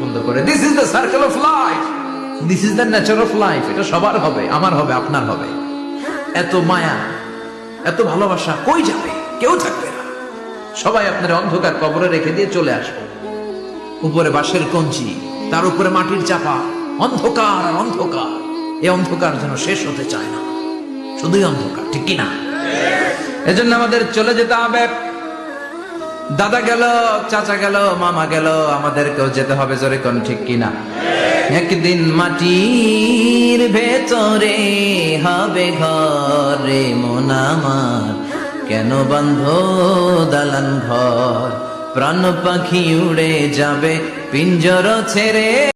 বন্ধ করে। This is the circle of life this is the nature of life এটা সবার হবে, আমার হবে, আপনার হবে। এত মায়া, এত ভালোবাসা কই যাবে? কেউ থাকবে না। সবাই আপনার অন্ধকার কবরে রেখে দিয়ে চলে আসবে। উপরে বাঁশের কঞ্চি, তার উপরে মাটির চাপা। অন্ধকার আর অন্ধকার। এই অন্ধকার যেন শেষ হতে চায় না। শুধুই অন্ধকার, ঠিক কি না এজন্য আমাদের চলে যেতে হবে। দাদা গেল, চাচা গেল, মামা গেল, আমাদেরকেও যেতে হবে জোরে কোন ঠিক কিনা? একদিন মাটির ভেতরে হবে ঘরে মন আমার। কেন বন্ধ দালান ঘর? প্রাণ পাখি উড়ে যাবে, পিঞ্জর ছেড়ে